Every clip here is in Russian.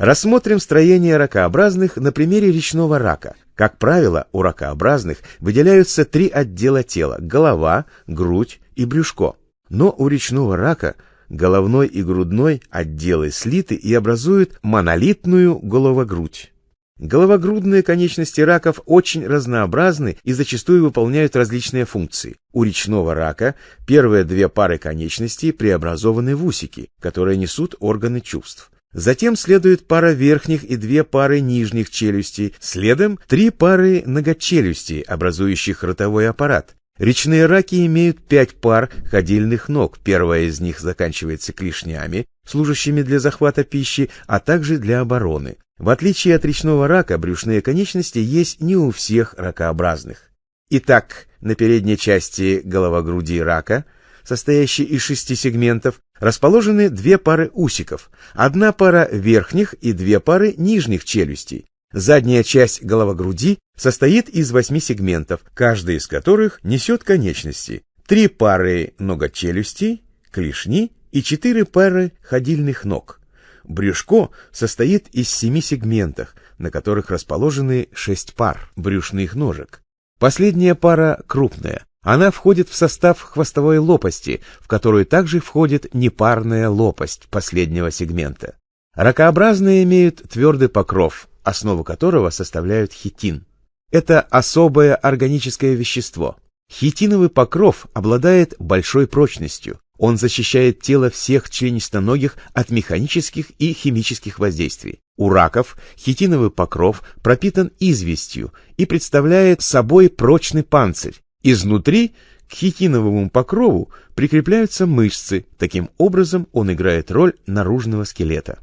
Рассмотрим строение ракообразных на примере речного рака. Как правило, у ракообразных выделяются три отдела тела – голова, грудь и брюшко. Но у речного рака головной и грудной отделы слиты и образуют монолитную головогрудь. Головогрудные конечности раков очень разнообразны и зачастую выполняют различные функции. У речного рака первые две пары конечностей преобразованы в усики, которые несут органы чувств. Затем следует пара верхних и две пары нижних челюстей, следом три пары многочелюстей, образующих ротовой аппарат. Речные раки имеют пять пар ходильных ног, первая из них заканчивается клешнями, служащими для захвата пищи, а также для обороны. В отличие от речного рака, брюшные конечности есть не у всех ракообразных. Итак, на передней части головогруди рака – состоящий из шести сегментов, расположены две пары усиков, одна пара верхних и две пары нижних челюстей. Задняя часть головогруди состоит из восьми сегментов, каждый из которых несет конечности, три пары ногочелюстей, клешни и четыре пары ходильных ног. Брюшко состоит из семи сегментов, на которых расположены шесть пар брюшных ножек. Последняя пара крупная, она входит в состав хвостовой лопасти, в которую также входит непарная лопасть последнего сегмента. Ракообразные имеют твердый покров, основу которого составляют хитин. Это особое органическое вещество. Хитиновый покров обладает большой прочностью. Он защищает тело всех членистоногих от механических и химических воздействий. У раков хитиновый покров пропитан известью и представляет собой прочный панцирь, Изнутри к хитиновому покрову прикрепляются мышцы, таким образом он играет роль наружного скелета.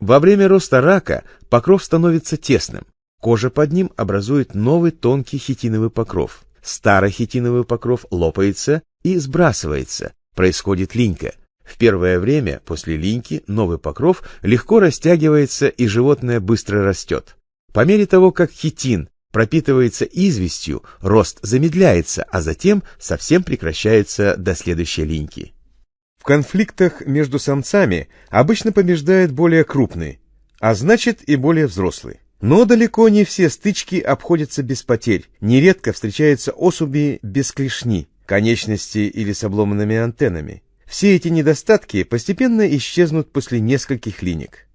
Во время роста рака покров становится тесным, кожа под ним образует новый тонкий хитиновый покров. Старый хитиновый покров лопается и сбрасывается, происходит линька. В первое время после линьки новый покров легко растягивается и животное быстро растет. По мере того, как хитин пропитывается известью, рост замедляется, а затем совсем прекращается до следующей линьки. В конфликтах между самцами обычно побеждает более крупный, а значит и более взрослый. Но далеко не все стычки обходятся без потерь. Нередко встречаются особи без клешни, конечности или с обломанными антеннами. Все эти недостатки постепенно исчезнут после нескольких линек.